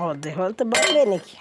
और देवल तो बन लेने की